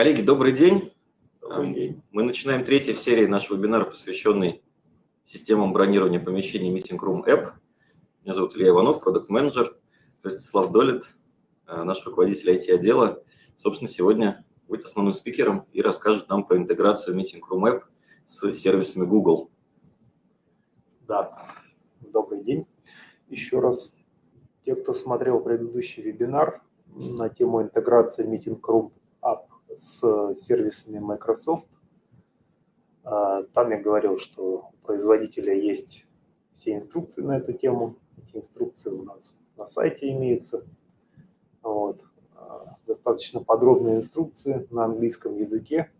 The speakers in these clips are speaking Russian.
Коллеги, добрый день. Добрый день. Мы начинаем третий в серии наш вебинар, посвященный системам бронирования помещений Meeting Room App. Меня зовут Илья Иванов, продукт-менеджер. Ростислав Долит, э, наш руководитель IT-отдела. Собственно, сегодня будет основным спикером и расскажет нам про интеграцию Meeting Room App с сервисами Google. Да, добрый день. Еще раз, те, кто смотрел предыдущий вебинар на тему интеграции Meeting Room с сервисами Microsoft, а, там я говорил, что у производителя есть все инструкции на эту тему. Эти инструкции у нас на сайте имеются. Вот. А, достаточно подробные инструкции на английском языке.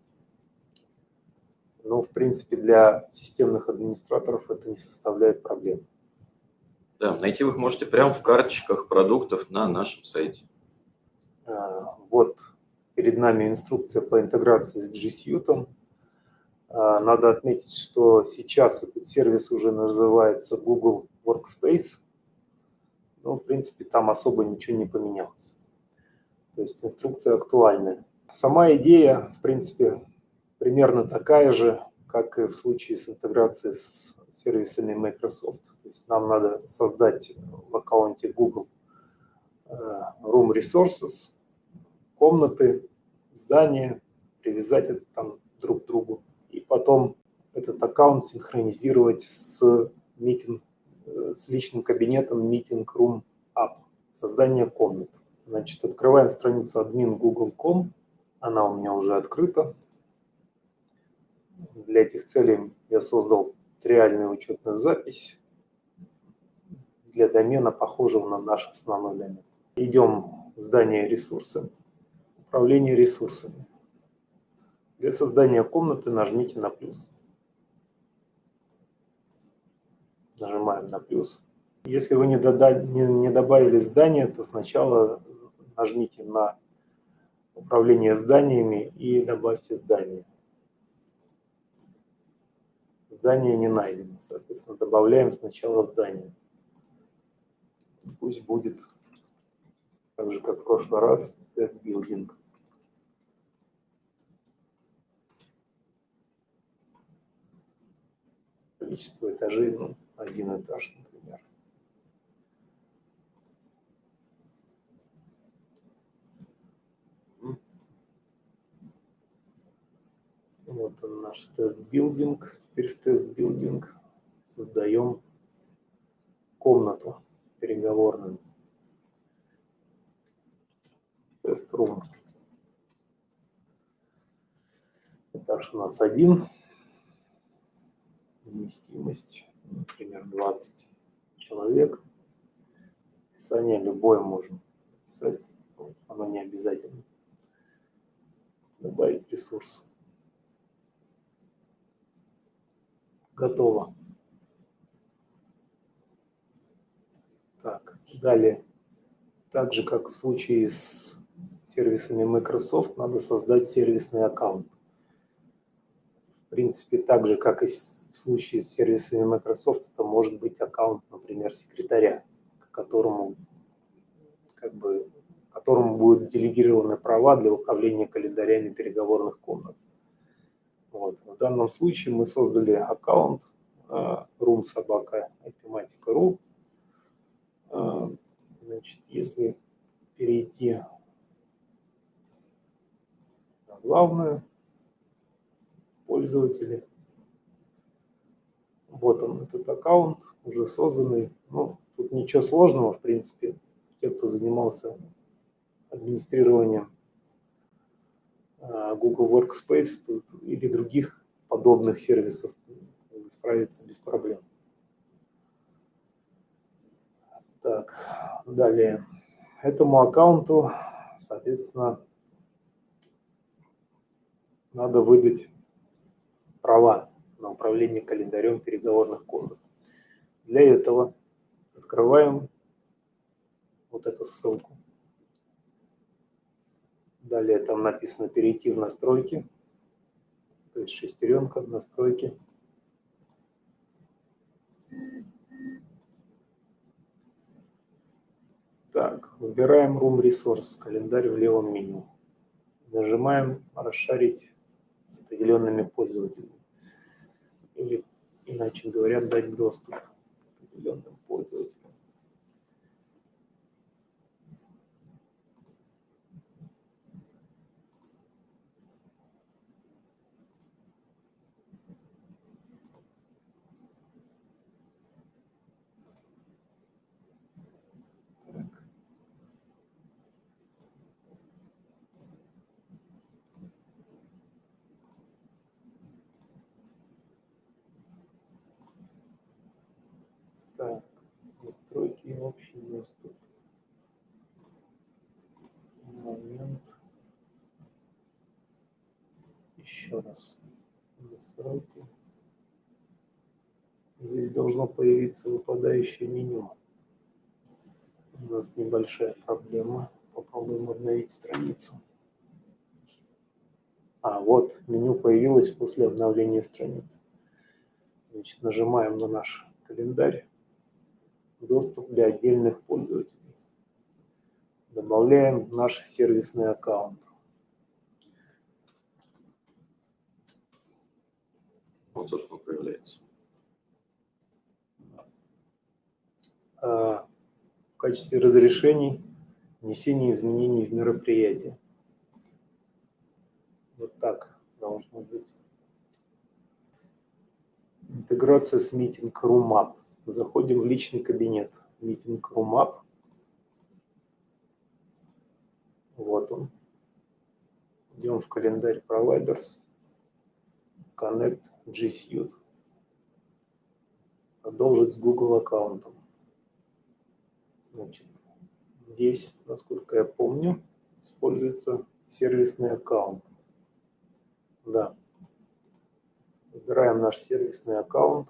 Но, в принципе, для системных администраторов это не составляет проблем. Да, найти вы их можете прямо в карточках продуктов на нашем сайте. А, вот перед нами инструкция по интеграции с G Suite. А, надо отметить, что сейчас этот сервис уже называется Google Workspace. Но, в принципе, там особо ничего не поменялось. То есть инструкция актуальная. Сама идея, в принципе, примерно такая же, как и в случае с интеграцией с сервисами Microsoft. То есть нам надо создать в аккаунте Google э, Room Resources, комнаты, здания, привязать это там друг к другу. И потом этот аккаунт синхронизировать с, meeting, э, с личным кабинетом Meeting Room App, создание комнат. Значит, открываем страницу admin google.com, она у меня уже открыта. Для этих целей я создал триальную учетную запись для домена, похожего на наш основной домен. Идем в здание ресурсы, управление ресурсами. Для создания комнаты нажмите на плюс. Нажимаем на плюс. Если вы не, додали, не, не добавили здание, то сначала нажмите на управление зданиями и добавьте здание. Здание не найдено, соответственно, добавляем сначала здание. Пусть будет так же, как в прошлый раз, test building. Количество этажей, ну, один этаж, например. Вот он наш test building. Теперь в test building создаем комнату переговорную. Test room. Этаж у нас один. Вместимость, например, 20 человек. Описание любое можем писать, оно не обязательно. Добавить ресурс. Готово. Так, далее. Так же, как в случае с сервисами Microsoft, надо создать сервисный аккаунт. В принципе, так же, как и в случае с сервисами Microsoft, это может быть аккаунт, например, секретаря, которому, как бы, которому будут делегированы права для управления календарями переговорных комнат. Вот. В данном случае мы создали аккаунт uh, roomsobaka.ipmatica.ru. Uh, значит, если перейти на главную, пользователи, вот он, этот аккаунт уже созданный. Ну, тут ничего сложного, в принципе. Те, кто занимался администрированием а, Google Workspace тут, или других подобных сервисов справиться без проблем. Так, далее. Этому аккаунту, соответственно, надо выдать права на управление календарем переговорных комнат. Для этого открываем вот эту ссылку. Далее там написано «Перейти в настройки». То есть шестеренка, настройки. Так, выбираем Room Resource, календарь в левом меню. Нажимаем «Расшарить с определенными пользователями». Или, иначе говоря, дать доступ определенным пользователям. Так, настройки и общий доступ. Момент. Еще раз. Настройки. Здесь должно появиться выпадающее меню. У нас небольшая проблема. Попробуем обновить страницу. А, вот меню появилось после обновления страницы. Значит, нажимаем на наш календарь доступ для отдельных пользователей. Добавляем наш сервисный аккаунт. Он, собственно, появляется. А, в качестве разрешений внесение изменений в мероприятие. Вот так должно быть. Интеграция с Meeting Room App. Заходим в личный кабинет. Meeting Room App. Вот он. Идем в календарь Providers. Connect G Suite. Продолжить с Google аккаунтом. Значит, здесь, насколько я помню, используется сервисный аккаунт. Да. Выбираем наш сервисный аккаунт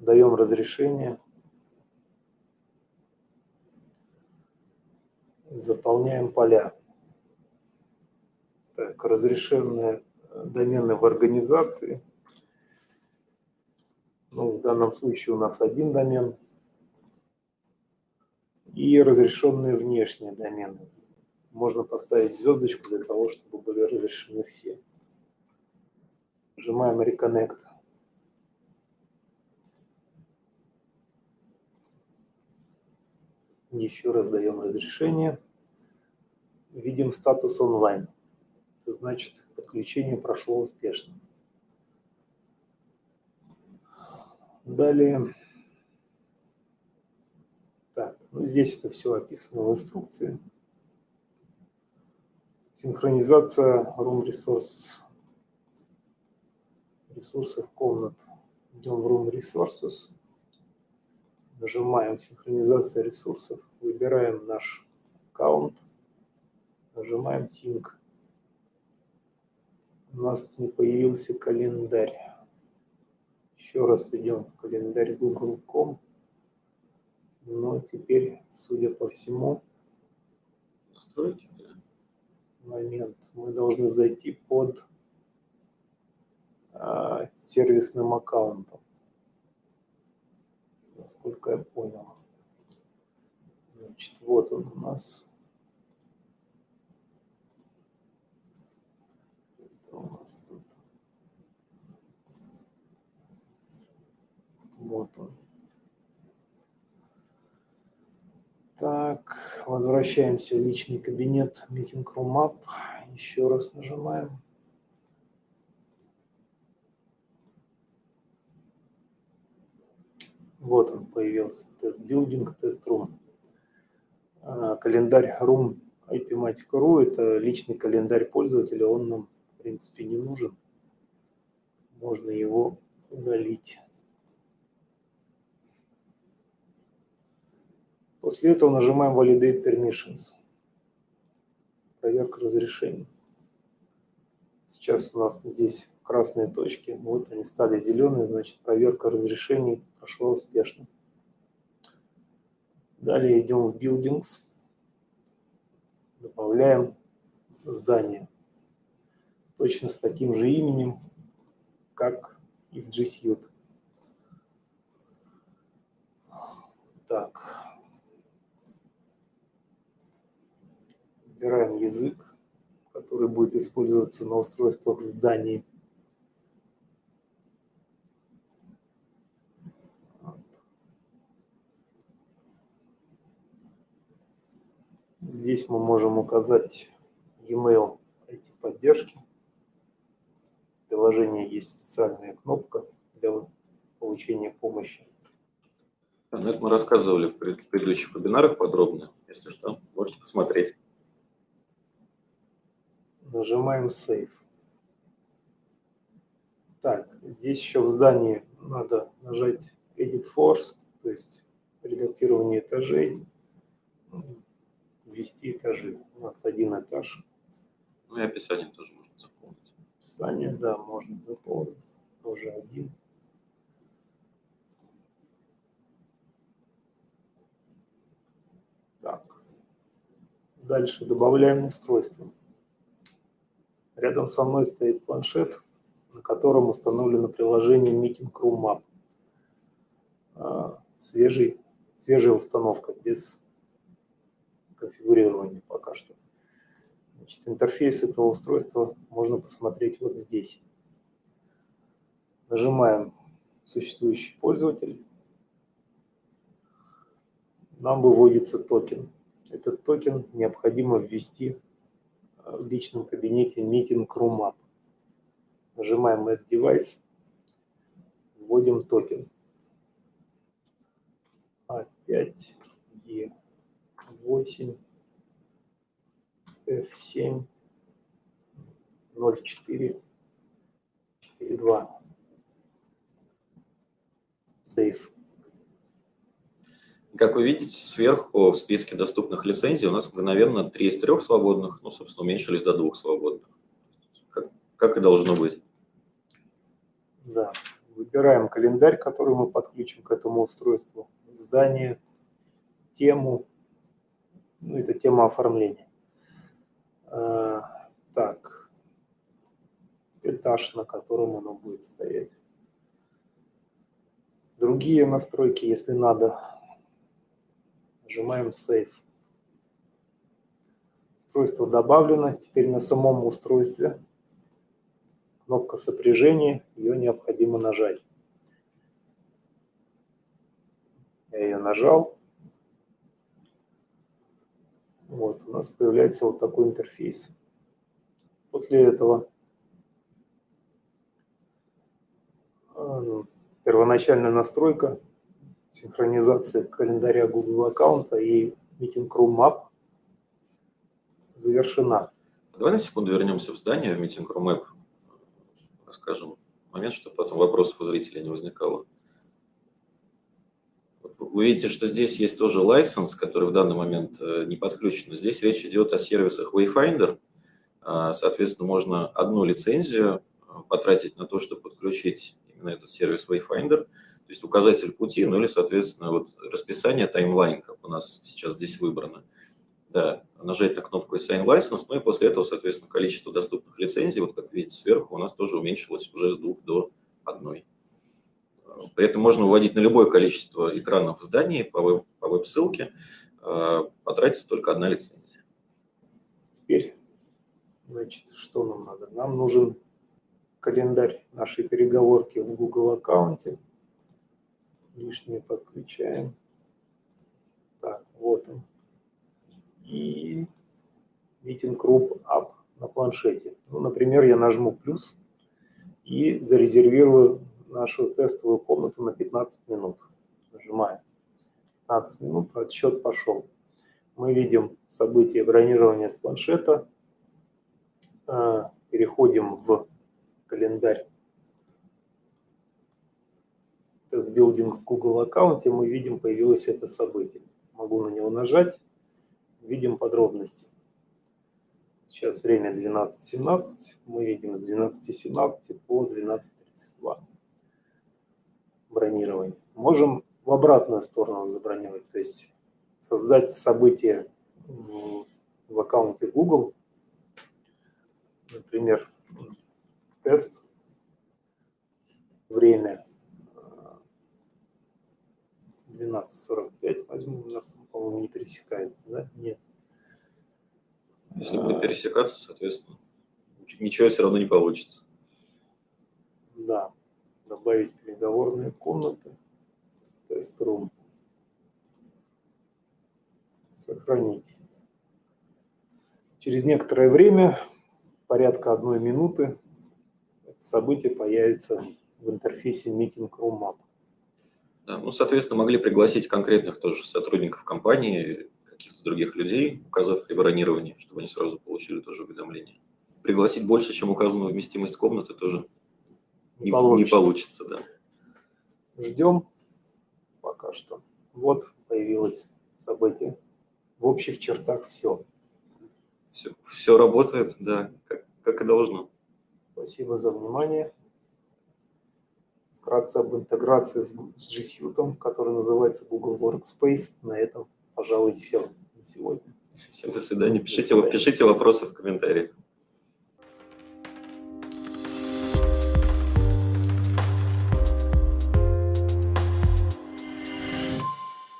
даем разрешение, заполняем поля. Так, разрешенные домены в организации. Ну, в данном случае у нас один домен. И разрешенные внешние домены. Можно поставить звездочку для того, чтобы были разрешены все. Нажимаем Reconnect. Еще раз даем разрешение. Видим статус онлайн. Это значит, подключение прошло успешно. Далее. Так, ну здесь это все описано в инструкции. Синхронизация Room Resources. Ресурсов комнат. Идем в Room Resources нажимаем «Синхронизация ресурсов», выбираем наш аккаунт, нажимаем «Sync». У нас не появился календарь. Еще раз идем в календарь google.com. Но теперь, судя по всему, настройки, момент, мы должны зайти под а, сервисным аккаунтом насколько я понял. Значит, вот он у нас. Вот он. Так, возвращаемся в личный кабинет Meeting Room App. Еще раз нажимаем. Вот он появился, тест билдинг, тест рум. Календарь room IPmatic.ru – это личный календарь пользователя, он нам, в принципе, не нужен. Можно его удалить. После этого нажимаем Validate Permissions. Проверка разрешений. Сейчас у нас здесь красные точки. Вот они стали зеленые, значит проверка разрешений прошла успешно. Далее идем в Buildings, добавляем здание. Точно с таким же именем, как и в G Suite. Так. Выбираем язык. который будет использоваться на устройствах в здании. Здесь мы можем указать e-mail IT-поддержки. В приложении есть специальная кнопка для получения помощи. Ну это мы рассказывали в предыдущих вебинарах подробно. Если что, можете посмотреть. Нажимаем Save. Так, здесь еще в здании надо нажать Edit Force, то есть редактирование этажей ввести этажи. У нас один этаж. Ну и описание тоже можно заполнить. Описание, да, можно заполнить. Тоже один. Так. Дальше добавляем устройство. Рядом со мной стоит планшет, на котором установлено приложение Meeting Room App. А, свежий, свежая установка, без конфигурирования пока что. Значит, интерфейс этого устройства можно посмотреть вот здесь. Нажимаем «Существующий пользователь». Нам выводится токен. Этот токен необходимо ввести э, в личном кабинете Meeting Room App. Нажимаем Add Device, вводим токен. Опять и. F8, F7, 0,4, 4,2. safe Как вы видите, сверху в списке доступных лицензий у нас мгновенно три из трех свободных, ну, собственно, уменьшились до двух свободных. Как, как и должно быть. Да. Выбираем календарь, который мы подключим к этому устройству. Здание, тему, ну, это тема оформления. А, так, этаж, на котором оно будет стоять. Другие настройки, если надо, нажимаем Save. Устройство добавлено. Теперь на самом устройстве кнопка сопряжения, ее необходимо нажать. Я ее нажал. Вот, у нас появляется вот такой интерфейс. После этого первоначальная настройка, синхронизация календаря Google аккаунта и Meeting Room Map завершена. Давай на секунду вернемся в здание, в Meeting Room App, расскажем момент, чтобы потом вопросов у зрителей не возникало. Вы видите, что здесь есть тоже license, который в данный момент э, не подключен. Здесь речь идет о сервисах Wayfinder. А, соответственно, можно одну лицензию э, потратить на то, чтобы подключить именно этот сервис Wayfinder, то есть указатель пути, ну или, соответственно, вот расписание, таймлайн, как у нас сейчас здесь выбрано. Да, нажать на кнопку Assign License, ну и после этого, соответственно, количество доступных лицензий, вот как видите сверху, у нас тоже уменьшилось уже с двух до одной. При этом можно выводить на любое количество экранов в здании по веб-ссылке, э, потратится только одна лицензия. Теперь, значит, что нам надо? Нам нужен календарь нашей переговорки в Google аккаунте. Лишнее подключаем. Так, вот он. И Meeting Group App на планшете. Ну, например, я нажму плюс и зарезервирую нашу тестовую комнату на 15 минут. Нажимаем. 15 минут, отсчет пошел. Мы видим событие бронирования с планшета. А, переходим в календарь test building в Google аккаунте. Мы видим, появилось это событие. Могу на него нажать. Видим подробности. Сейчас время 12.17. Мы видим с 12.17 по 12.32 бронирования. Можем в обратную сторону забронировать, то есть создать событие в аккаунте Google, например, тест, время 12.45 возьму, у нас, по-моему, не пересекается, да? Нет. Если будет пересекаться, соответственно, ничего все равно не получится. Да, добавить переговорные комнаты, тест-рум, сохранить. Через некоторое время, порядка одной минуты, это событие появится в интерфейсе Meeting Room Map. Да, ну, соответственно, могли пригласить конкретных тоже сотрудников компании, каких-то других людей, указав при бронировании, чтобы они сразу получили тоже уведомление. Пригласить больше, чем указана вместимость комнаты, тоже не получится. Не получится да. Ждем пока что. Вот появилось событие. В общих чертах все. Все, все работает, да, как, как и должно. Спасибо за внимание. Вкратце об интеграции с, с G Suite, который называется Google Workspace. На этом, пожалуй, все на сегодня. Всем до свидания. Пишите, до свидания. пишите вопросы в комментариях.